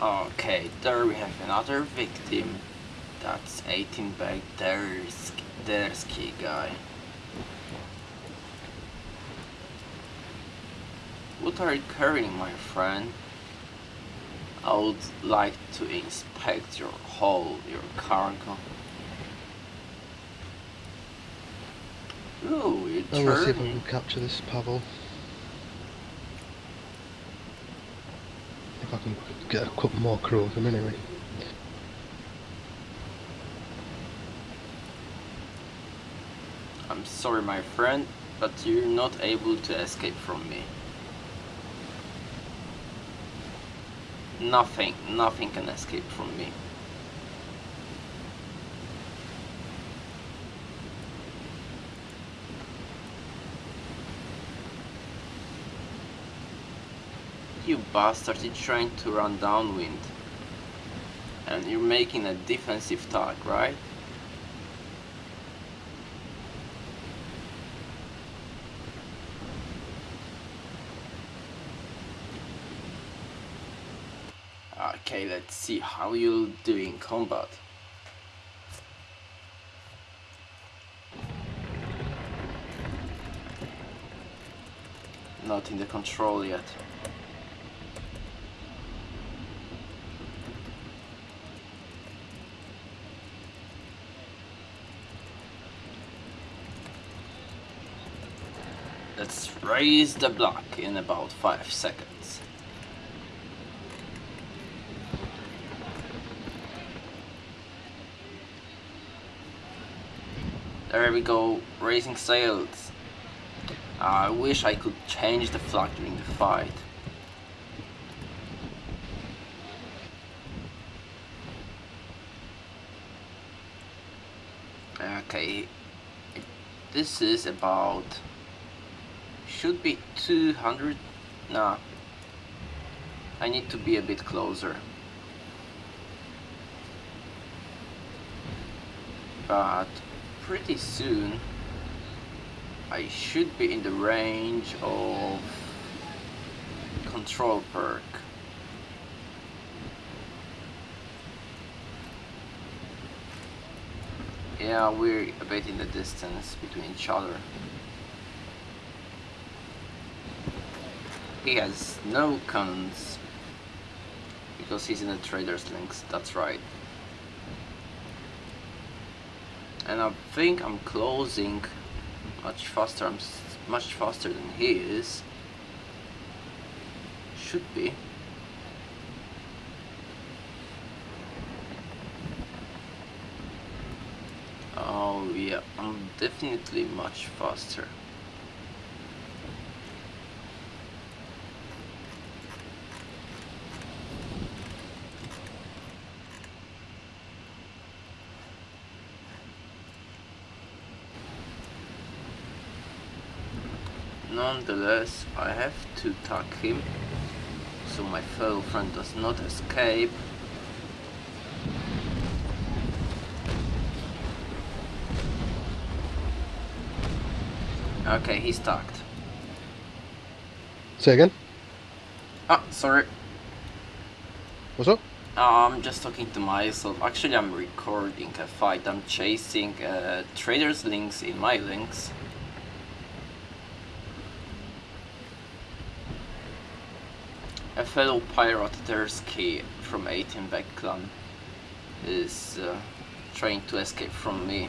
Okay, there we have another victim. That's 18 back there's Dersky guy. What are you carrying, my friend? I would like to inspect your hull, your cargo. Ooh, you I'm gonna see if I can capture this Pavel. If I can get a couple more crew of them anyway. I'm sorry, my friend, but you're not able to escape from me. Nothing, nothing can escape from me. You bastard, you're trying to run downwind. And you're making a defensive tag, right? Okay, let's see how you'll do in combat. Not in the control yet. Let's raise the block in about 5 seconds. There we go, raising sails. I wish I could change the flag during the fight. Okay, this is about should be 200 nah. I need to be a bit closer. But pretty soon I should be in the range of control perk. Yeah we're a bit in the distance between each other he has no cannons because he's in the trader's Lynx that's right. And I think I'm closing much faster I'm much faster than he is. Should be. Oh yeah I'm definitely much faster Nonetheless, I have to tag him so my fellow friend does not escape. Okay, he's tagged. Say again? Ah, sorry. What's up? Uh, I'm just talking to myself. Actually, I'm recording a fight. I'm chasing uh, traders' Lynx in my Lynx. Fellow pirate Tersky from 18 Back clan is uh, trying to escape from me.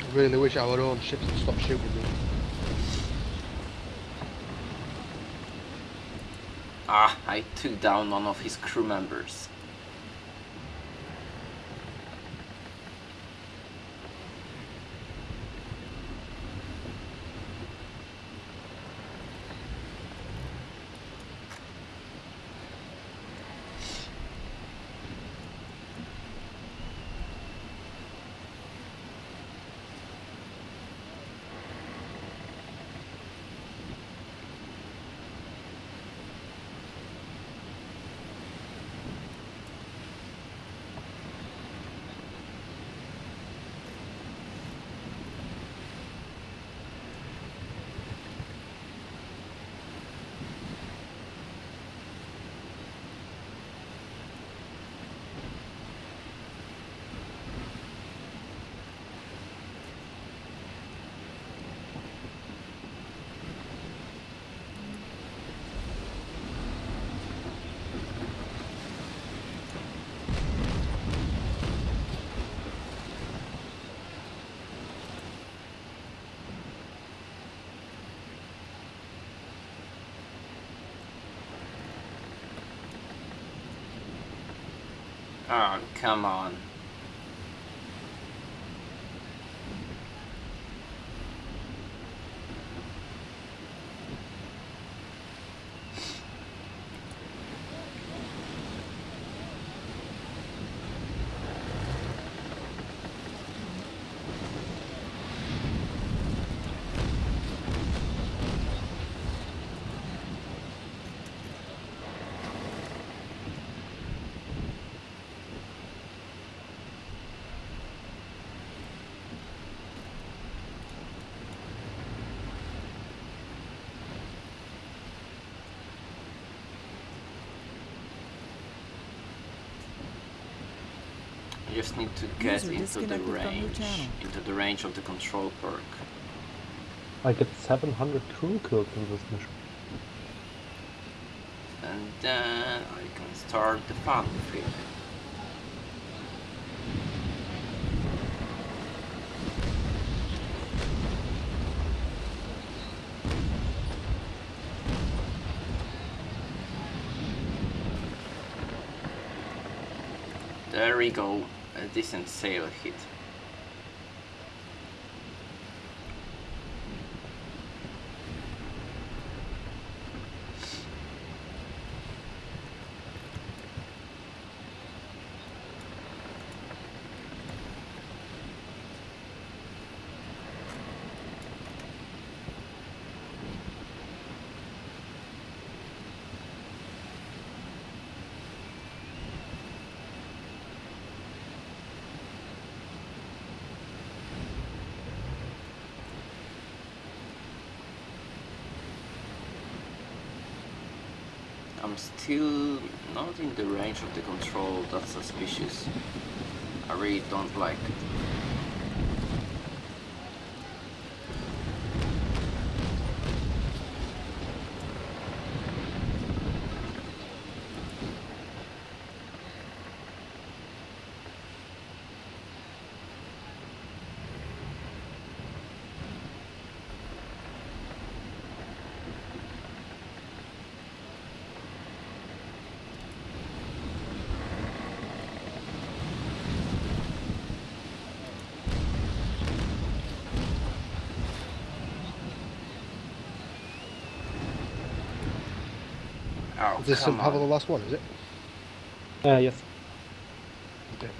I really wish our own ships would stop shooting me. Ah, I took down one of his crew members. Oh, come on. You just need to get User into the disconnected from your range, channel. into the range of the control perk. I get 700 crew kills in this mission. And then I can start the fun flip. There we go, a decent sail hit. I'm still not in the range of the control, that's suspicious. I really don't like it. Oh, Is this come somehow the last one, is it? Uh, yes. Okay.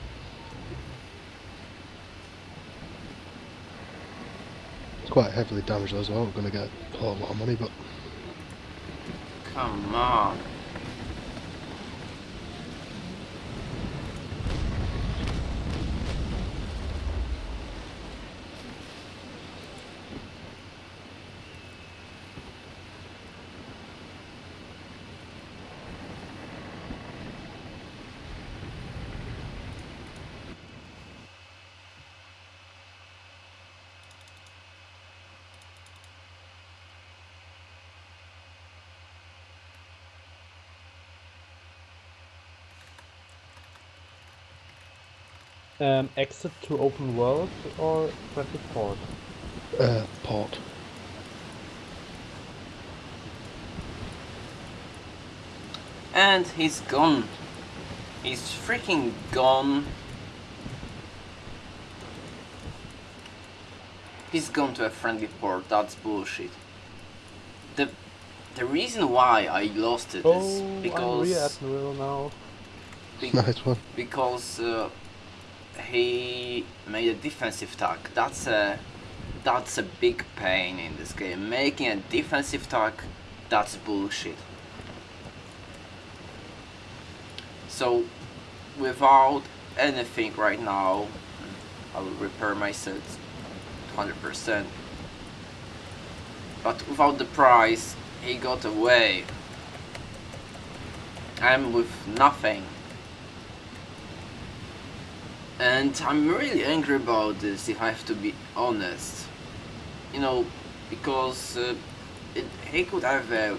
It's quite heavily damaged as well. We're going to get a whole lot of money, but Come on. Um, exit to open world or friendly port? uh, port. And he's gone. He's freaking gone. He's gone to a friendly port, that's bullshit. The the reason why I lost it is Oh, I'm rear because admiral now. be- Nice one. because uh, he made a defensive tag. That's a that's a big pain in this game. Making a defensive tag, that's bullshit. So, without anything right now, I will repair my set 100%. But without the price, he got away. I'm with nothing. And I'm really angry about this, if I have to be honest. You know, because uh, it, he could have a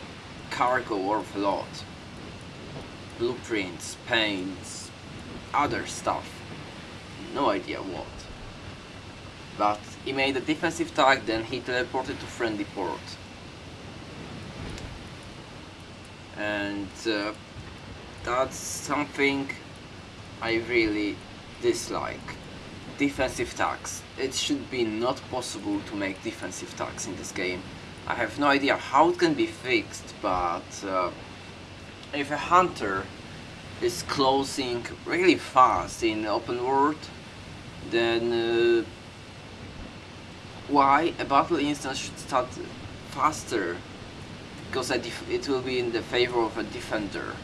cargo worth a lot. Blueprints, paints, other stuff. No idea what. But he made a defensive tag, then he teleported to friendly port. And uh, that's something I really dislike defensive tags. It should be not possible to make defensive tags in this game. I have no idea how it can be fixed, but uh, if a hunter is closing really fast in open world, then uh, why a battle instance should start faster? Because it will be in the favor of a defender.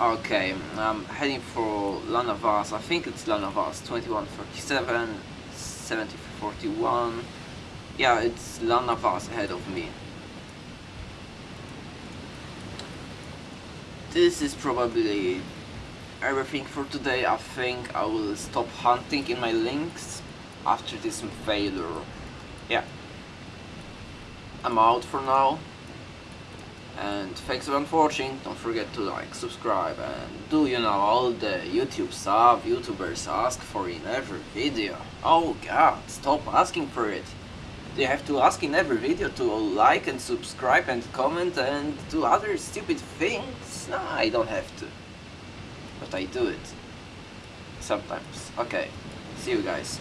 Okay, I'm heading for Lanavas. I think it's Lanavas. 2137, 7041. Yeah, it's Lanavas ahead of me. This is probably everything for today. I think I will stop hunting in my Lynx after this failure. Yeah. I'm out for now. And thanks for watching, don't forget to like, subscribe and do you know all the YouTube stuff YouTubers ask for in every video. Oh god, stop asking for it. You have to ask in every video to like and subscribe and comment and do other stupid things? No, I don't have to. But I do it. Sometimes. Okay, see you guys.